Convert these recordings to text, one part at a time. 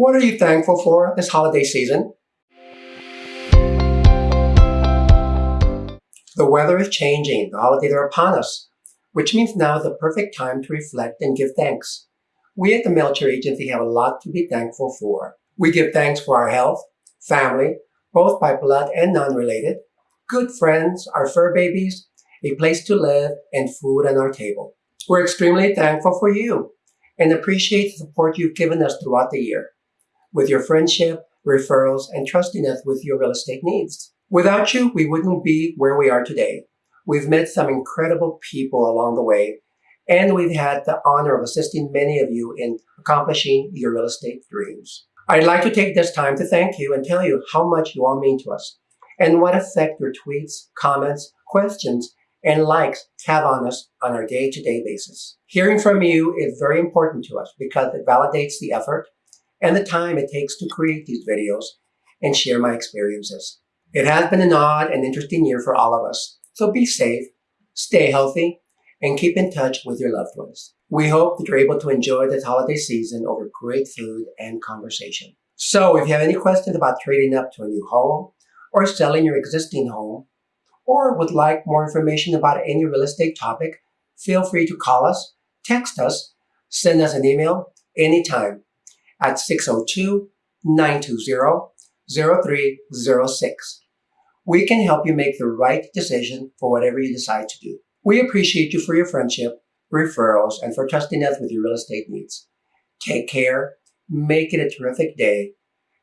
What are you thankful for this holiday season? The weather is changing, the holidays are upon us, which means now is the perfect time to reflect and give thanks. We at the Melcher Agency have a lot to be thankful for. We give thanks for our health, family, both by blood and non-related, good friends, our fur babies, a place to live, and food on our table. We're extremely thankful for you and appreciate the support you've given us throughout the year with your friendship, referrals, and trusting us with your real estate needs. Without you, we wouldn't be where we are today. We've met some incredible people along the way, and we've had the honor of assisting many of you in accomplishing your real estate dreams. I'd like to take this time to thank you and tell you how much you all mean to us and what effect your tweets, comments, questions, and likes have on us on our day-to-day basis. Hearing from you is very important to us because it validates the effort and the time it takes to create these videos and share my experiences. It has been an odd and interesting year for all of us, so be safe, stay healthy, and keep in touch with your loved ones. We hope that you're able to enjoy this holiday season over great food and conversation. So if you have any questions about trading up to a new home or selling your existing home, or would like more information about any real estate topic, feel free to call us, text us, send us an email anytime at 602-920-0306. We can help you make the right decision for whatever you decide to do. We appreciate you for your friendship referrals, and for trusting us with your real estate needs. Take care, make it a terrific day,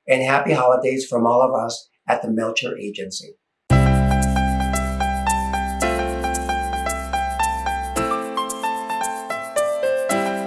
and happy holidays from all of us at the Melcher Agency.